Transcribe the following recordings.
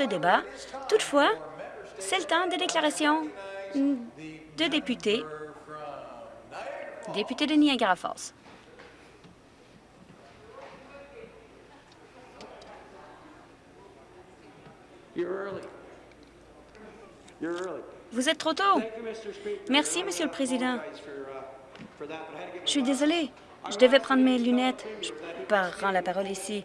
ce débat. Toutefois, c'est le temps des déclarations de députés. Député de Niagara Falls. Vous êtes trop tôt. Merci, Monsieur le Président. Je suis désolée. Je devais prendre mes lunettes. Je prends la parole ici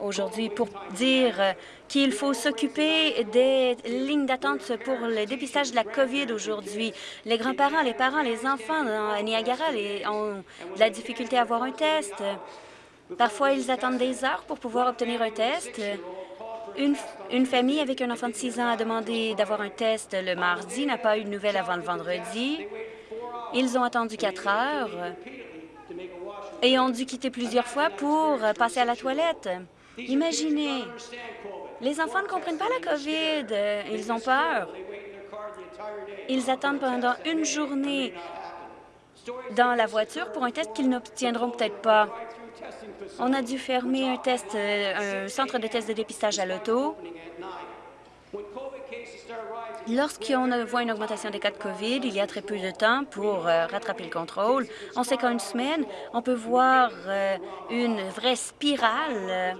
aujourd'hui pour dire qu'il faut s'occuper des lignes d'attente pour le dépistage de la COVID aujourd'hui. Les grands-parents, les parents, les enfants à Niagara ont de la difficulté à avoir un test. Parfois, ils attendent des heures pour pouvoir obtenir un test. Une, famille avec un enfant de 6 ans a demandé d'avoir un test le mardi, n'a pas eu de nouvelles avant le vendredi. Ils ont attendu quatre heures et ont dû quitter plusieurs fois pour passer à la toilette. Imaginez, les enfants ne comprennent pas la COVID, ils ont peur. Ils attendent pendant une journée. dans la voiture pour un test qu'ils n'obtiendront peut-être pas. On a dû fermer un test, euh, un centre de test de dépistage à l'auto. Lorsqu'on voit une augmentation des cas de COVID, il y a très peu de temps pour euh, rattraper le contrôle. On sait qu'en une semaine, on peut voir euh, une vraie spirale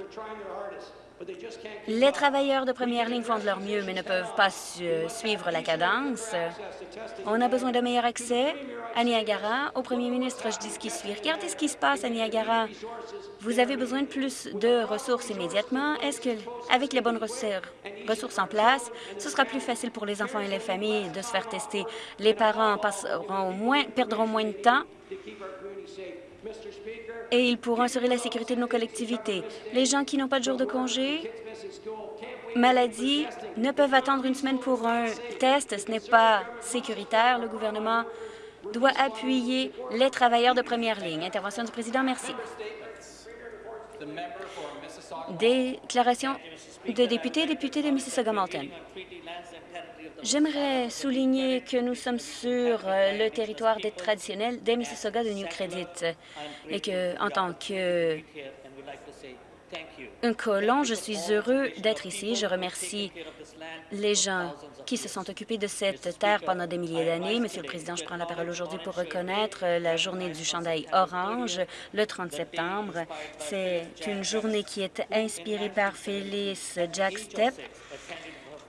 les travailleurs de première ligne font de leur mieux, mais ne peuvent pas suivre la cadence. On a besoin de meilleur accès à Niagara. Au premier ministre, je dis ce qui suit. Regardez ce qui se passe à Niagara. Vous avez besoin de plus de ressources immédiatement. Est-ce que, avec les bonnes ressources en place, ce sera plus facile pour les enfants et les familles de se faire tester? Les parents passeront moins, perdront moins de temps et ils pourront assurer la sécurité de nos collectivités. Les gens qui n'ont pas de jour de congé, maladie, ne peuvent attendre une semaine pour un test. Ce n'est pas sécuritaire. Le gouvernement doit appuyer les travailleurs de première ligne. Intervention du président, merci. Déclaration de députés, député de Mississauga-Malton. J'aimerais souligner que nous sommes sur euh, le territoire des traditionnels des Mississauga de New Credit et que, en tant que colon, je suis heureux d'être ici. Je remercie les gens qui se sont occupés de cette terre pendant des milliers d'années. Monsieur le Président, je prends la parole aujourd'hui pour reconnaître la journée du chandail orange le 30 septembre. C'est une journée qui est inspirée par Phyllis Jack Stepp,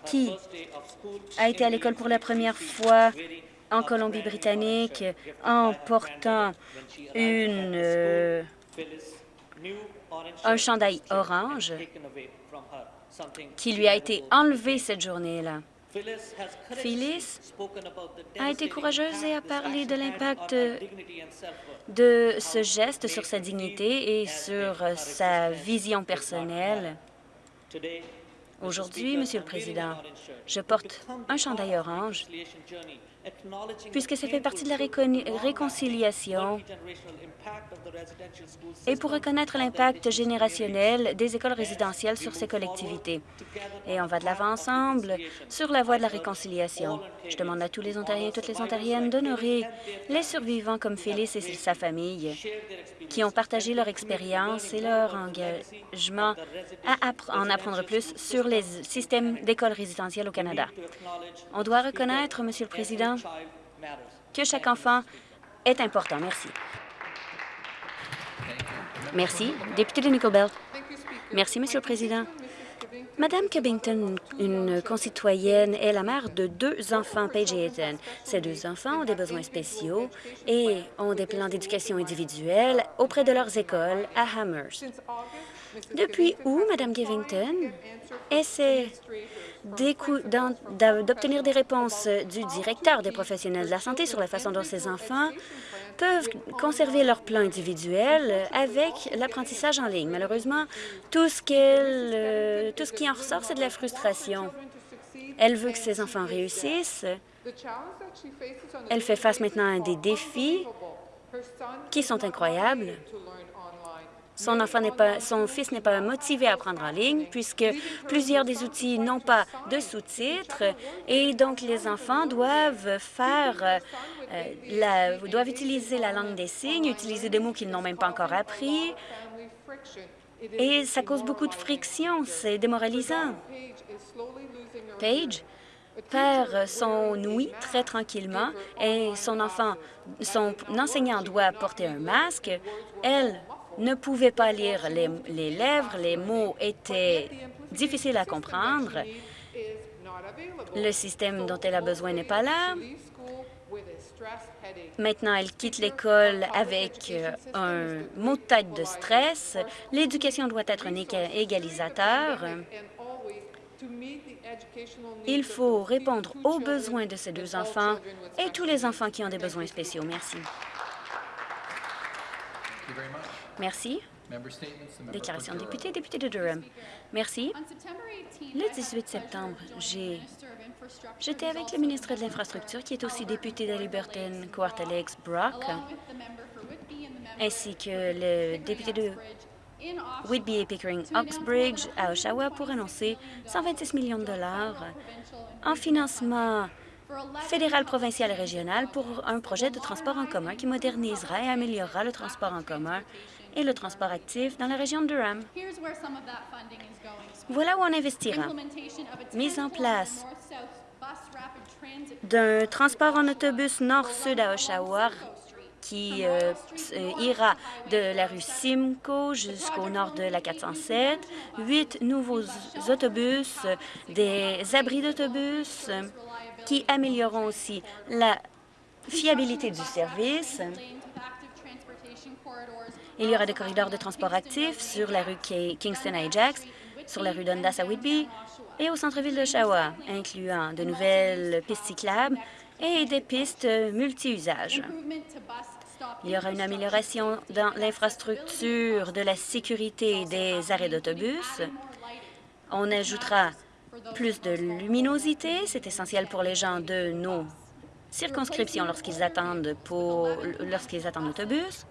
qui a été à l'école pour la première fois en Colombie-Britannique en portant une, euh, un chandail orange qui lui a été enlevé cette journée-là. Phyllis a été courageuse et a parlé de l'impact de ce geste sur sa dignité et sur sa vision personnelle. Aujourd'hui, Monsieur le Président, je porte un chandail orange puisque ça fait partie de la réconciliation et pour reconnaître l'impact générationnel des écoles résidentielles sur ces collectivités. Et on va de l'avant ensemble sur la voie de la réconciliation. Je demande à tous les Ontariens et toutes les Ontariennes d'honorer les survivants comme Phyllis et sa famille qui ont partagé leur expérience et leur engagement à en apprendre plus sur les systèmes d'écoles résidentielles au Canada. On doit reconnaître, Monsieur le Président, que chaque enfant est important. Merci. Merci. Député de Nickel Belt. Merci, Monsieur le Président. Madame Covington, une concitoyenne, est la mère de deux enfants, Paige et Ethan. Ces deux enfants ont des besoins spéciaux et ont des plans d'éducation individuelle auprès de leurs écoles à Hammers. Depuis où Madame Covington essaie d'obtenir des réponses du directeur des professionnels de la santé sur la façon dont ces enfants peuvent conserver leur plan individuel avec l'apprentissage en ligne. Malheureusement, tout ce, euh, tout ce qui en ressort, c'est de la frustration. Elle veut que ses enfants réussissent. Elle fait face maintenant à des défis qui sont incroyables. Son, enfant pas, son fils n'est pas motivé à apprendre en ligne puisque plusieurs des outils n'ont pas de sous-titres et donc les enfants doivent faire, euh, la, doivent utiliser la langue des signes, utiliser des mots qu'ils n'ont même pas encore appris. et ça cause beaucoup de friction. C'est démoralisant. Paige perd son ouïe très tranquillement et son enfant, son enseignant doit porter un masque. Elle ne pouvait pas lire les, les lèvres, les mots étaient difficiles à comprendre. Le système dont elle a besoin n'est pas là. Maintenant, elle quitte l'école avec euh, un mot de tête de stress. L'éducation doit être un égalisateur. Il faut répondre aux besoins de ces deux enfants et tous les enfants qui ont des besoins spéciaux. Merci. Merci. Déclaration de député, député de Durham. Merci. Le 18 septembre, j'étais avec le ministre de l'Infrastructure, qui est aussi député de Liberton, Alex Brock, ainsi que le député de Whitby et Pickering-Oxbridge à Oshawa pour annoncer 126 millions de dollars en financement fédéral, provincial et régional pour un projet de transport en commun qui modernisera et améliorera le transport en commun et le transport actif dans la région de Durham. Voilà où on investira. Mise en place d'un transport en autobus nord-sud à Oshawa qui euh, euh, ira de la rue Simcoe jusqu'au nord de la 407, huit nouveaux autobus, des abris d'autobus qui amélioreront aussi la fiabilité du service. Il y aura des corridors de transport actifs sur la rue Kingston-Ajax, sur la rue Dundas à Whitby et au centre-ville de d'Oshawa, incluant de nouvelles pistes cyclables et des pistes multi-usages. Il y aura une amélioration dans l'infrastructure de la sécurité des arrêts d'autobus. On ajoutera plus de luminosité. C'est essentiel pour les gens de nos circonscriptions lorsqu'ils attendent pour lorsqu'ils attendent l'autobus.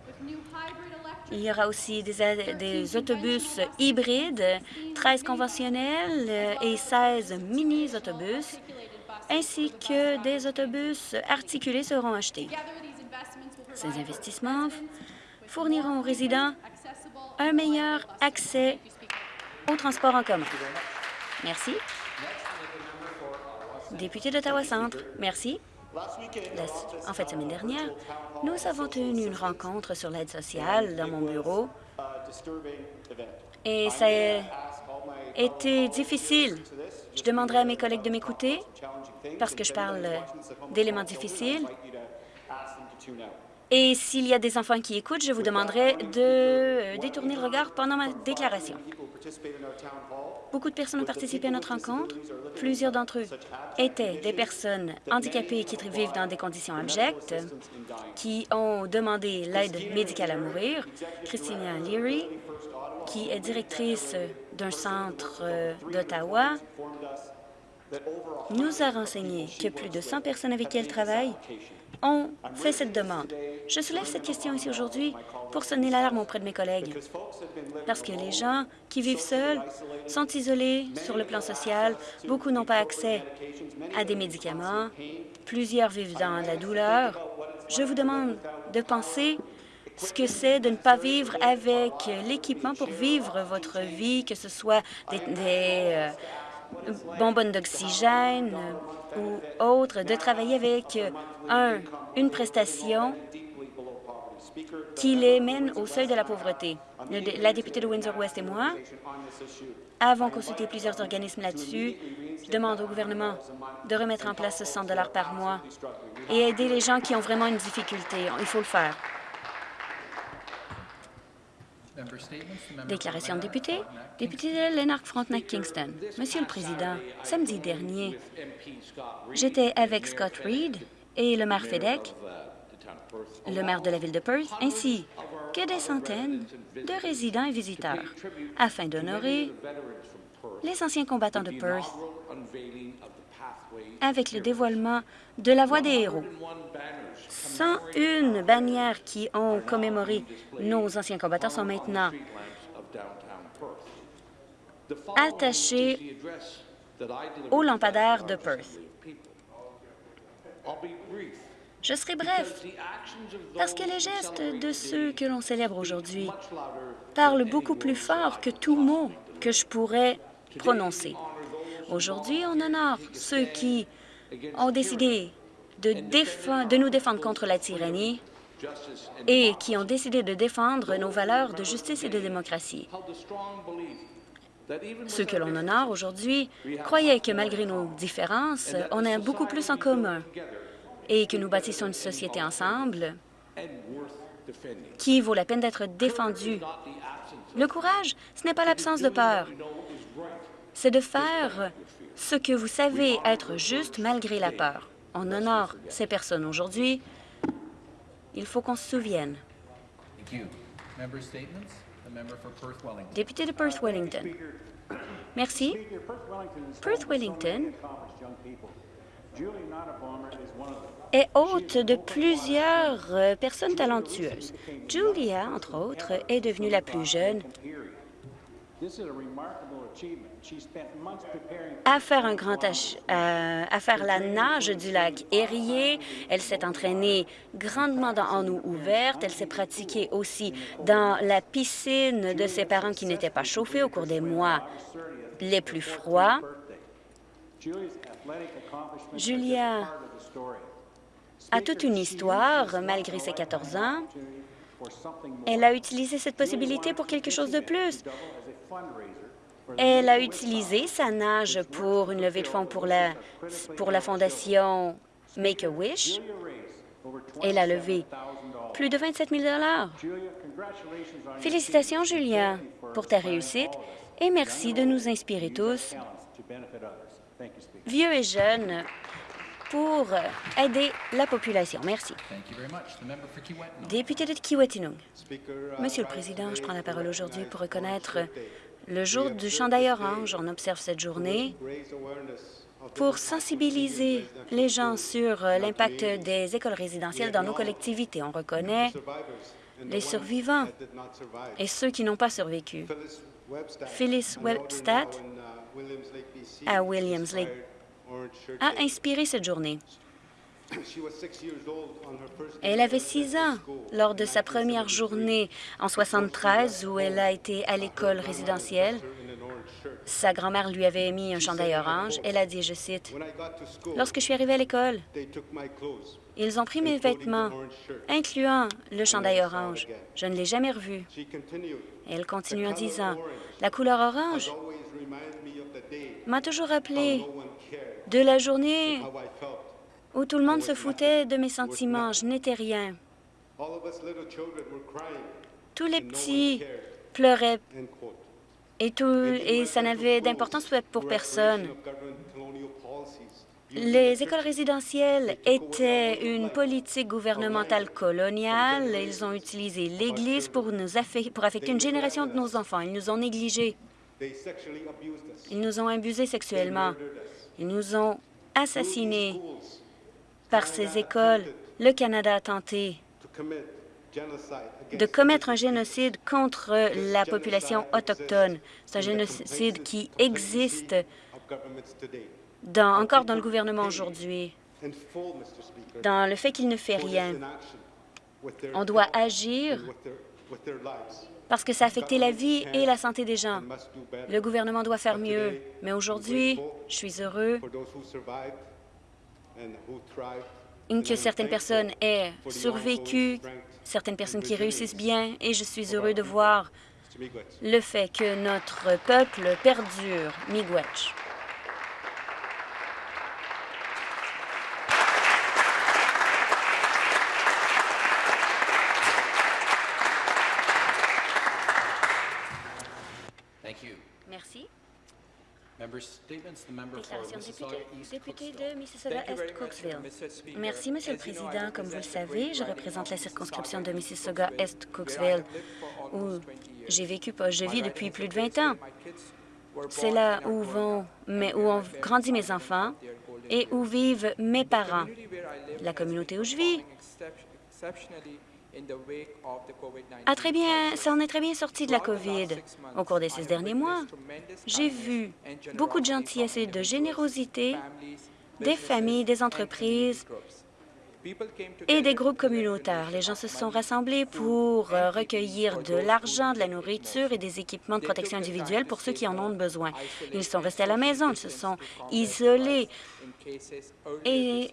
Il y aura aussi des, des, autobus hybrides, 13 conventionnels et 16 mini-autobus, ainsi que des autobus articulés seront achetés. Ces investissements fourniront aux résidents un meilleur accès au transport en commun. Merci. Député d'Ottawa-Centre, merci. En fait, semaine dernière, nous avons tenu une rencontre sur l'aide sociale dans mon bureau et ça a été difficile. Je demanderai à mes collègues de m'écouter parce que je parle d'éléments difficiles. Et s'il y a des enfants qui écoutent, je vous demanderai de euh, détourner le regard pendant ma déclaration. Beaucoup de personnes ont participé à notre rencontre. Plusieurs d'entre eux étaient des personnes handicapées qui vivent dans des conditions abjectes, qui ont demandé l'aide médicale à mourir. Christina Leary, qui est directrice d'un centre euh, d'Ottawa, nous a renseigné que plus de 100 personnes avec qui elle travaille ont fait cette demande. Je soulève cette question ici aujourd'hui pour sonner l'alarme auprès de mes collègues, parce que les gens qui vivent seuls sont isolés sur le plan social, beaucoup n'ont pas accès à des médicaments, plusieurs vivent dans la douleur. Je vous demande de penser ce que c'est de ne pas vivre avec l'équipement pour vivre votre vie, que ce soit des, euh, bonbonnes d'oxygène ou autres, de travailler avec un, une prestation qui les mène au seuil de la pauvreté. La députée de Windsor-West et moi avons consulté plusieurs organismes là-dessus. Je au gouvernement de remettre en place ce 100 par mois et aider les gens qui ont vraiment une difficulté. Il faut le faire. Déclaration de député. Député de Lanark-Frontenac-Kingston. Monsieur le Président, samedi dernier, j'étais avec Scott Reed et le maire Fedek, le maire de la ville de Perth, ainsi que des centaines de résidents et visiteurs, afin d'honorer les anciens combattants de Perth avec le dévoilement de la Voix des héros. 101 bannières qui ont commémoré nos anciens combattants sont maintenant attachées au lampadaire de Perth. Je serai bref, parce que les gestes de ceux que l'on célèbre aujourd'hui parlent beaucoup plus fort que tout mot que je pourrais prononcer. Aujourd'hui, on honore ceux qui ont décidé de, nous défendre contre la tyrannie et qui ont décidé de défendre nos valeurs de justice et de démocratie. Ceux que l'on honore aujourd'hui croyaient que malgré nos différences, on a beaucoup plus en commun et que nous bâtissons une société ensemble qui vaut la peine d'être défendue. Le courage, ce n'est pas l'absence de peur. C'est de faire ce que vous savez être juste malgré la peur. On honore ces personnes aujourd'hui. Il faut qu'on se souvienne. Député de Perth-Wellington. Merci. Perth-Wellington est hôte de plusieurs personnes talentueuses. Julia, entre autres, est devenue la plus jeune à faire un grand euh, à faire la nage du lac Erie. Elle s'est entraînée grandement dans, en eau ouverte. Elle s'est pratiquée aussi dans la piscine de ses parents qui n'étaient pas chauffés au cours des mois les plus froids. Julia a toute une histoire, malgré ses 14 ans. Elle a utilisé cette possibilité pour quelque chose de plus. Elle a utilisé sa nage pour une levée de fonds pour la, pour la fondation Make-A-Wish. Elle a levé plus de 27 000 Félicitations, Julia, pour ta réussite et merci de nous inspirer tous, vieux et jeunes, pour aider la population. Merci. Député de Kiwetinung. Monsieur le Président, je prends la parole aujourd'hui pour reconnaître le jour du chandail orange. On observe cette journée pour sensibiliser les gens sur l'impact des écoles résidentielles dans nos collectivités. On reconnaît les survivants et ceux qui n'ont pas survécu. Phyllis Webstad à Williams Lake a inspiré cette journée. Elle avait six ans lors de sa première journée en 73 où elle a été à l'école résidentielle. Sa grand-mère lui avait mis un chandail orange. Elle a dit, je cite, « Lorsque je suis arrivée à l'école, ils ont pris mes vêtements, incluant le chandail orange. Je ne l'ai jamais revu. » Elle continue en disant, « La couleur orange m'a toujours rappelé de la journée où tout le monde se foutait de mes sentiments. Je n'étais rien. Tous les petits pleuraient et, tout, et ça n'avait d'importance pour personne. Les écoles résidentielles étaient une politique gouvernementale coloniale. Ils ont utilisé l'Église pour, pour affecter une génération de nos enfants. Ils nous ont négligés. Ils nous ont abusés sexuellement. Ils nous ont assassinés. Par ces écoles, le Canada a tenté de commettre un génocide contre la population autochtone. C'est un génocide qui existe encore dans le gouvernement aujourd'hui, dans le fait qu'il ne fait rien. On doit agir parce que ça a affecté la vie et la santé des gens. Le gouvernement doit faire mieux. Mais aujourd'hui, je suis heureux que certaines personnes aient survécu, certaines personnes qui réussissent bien, et je suis heureux de voir le fait que notre peuple perdure. Miigwech. Député, de Mississauga-Est Cooksville. Merci, Monsieur le Président. Comme vous le savez, je représente la circonscription de Mississauga-Est Cooksville, où j'ai vécu, je vis depuis plus de 20 ans. C'est là où, vont, mais où ont grandi mes enfants et où vivent mes parents. La communauté où je vis a très bien, ça en est très bien sorti de la COVID. Au cours des six derniers mois, j'ai vu beaucoup de gentillesse et de générosité des familles, des entreprises et des groupes communautaires. Les gens se sont rassemblés pour euh, recueillir de l'argent, de la nourriture et des équipements de protection individuelle pour ceux qui en ont besoin. Ils sont restés à la maison, ils se sont isolés et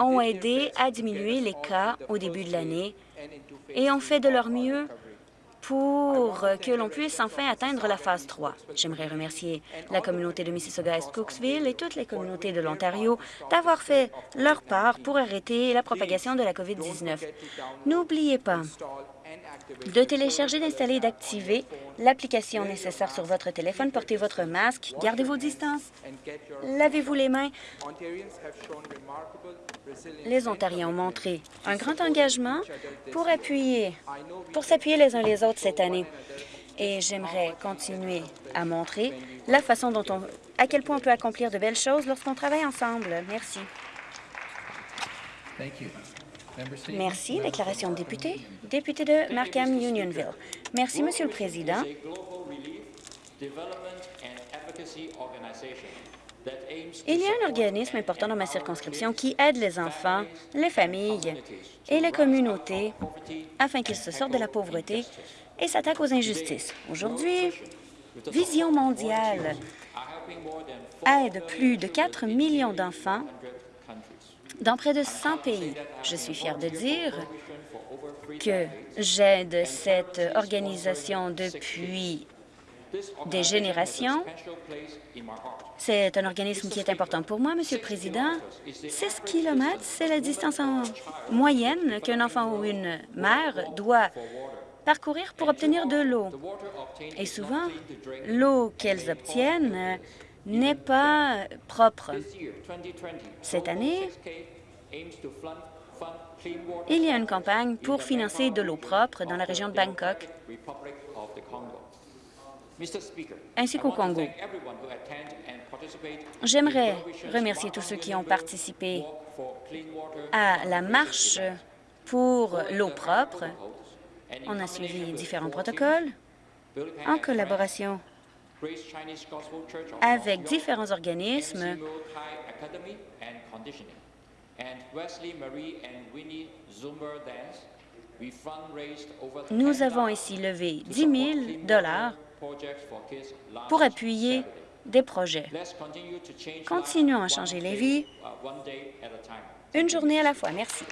ont aidé à diminuer les cas au début de l'année et ont fait de leur mieux pour que l'on puisse enfin atteindre la phase 3. J'aimerais remercier la communauté de Mississauga-Est Cooksville et toutes les communautés de l'Ontario d'avoir fait leur part pour arrêter la propagation de la COVID-19. N'oubliez pas de télécharger, d'installer et d'activer l'application nécessaire sur votre téléphone. Portez votre masque, gardez vos distances, lavez-vous les mains. Les Ontariens ont montré un grand engagement pour appuyer, pour s'appuyer les uns les autres cette année. Et j'aimerais continuer à montrer la façon dont on, à quel point on peut accomplir de belles choses lorsqu'on travaille ensemble. Merci. Merci. Déclaration de député. Député de Markham-Unionville. Merci, Monsieur le Président. Il y a un organisme important dans ma circonscription qui aide les enfants, les familles et les communautés afin qu'ils se sortent de la pauvreté et s'attaquent aux injustices. Aujourd'hui, Vision mondiale aide plus de 4 millions d'enfants dans près de 100 pays. Je suis fière de dire que j'aide cette organisation depuis des générations. C'est un organisme qui est important pour moi, Monsieur le Président. 6 kilomètres, c'est la distance en moyenne qu'un enfant ou une mère doit parcourir pour obtenir de l'eau. Et souvent, l'eau qu'elles obtiennent n'est pas propre. Cette année, il y a une campagne pour financer de l'eau propre dans la région de Bangkok ainsi qu'au Congo. J'aimerais remercier tous ceux qui ont participé à la marche pour l'eau propre. On a suivi différents protocoles en collaboration avec différents organismes nous avons ici levé 10 000 pour appuyer des projets. Continuons à changer les vies, une journée à la fois. Merci.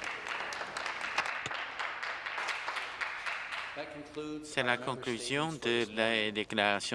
C'est la conclusion de la déclaration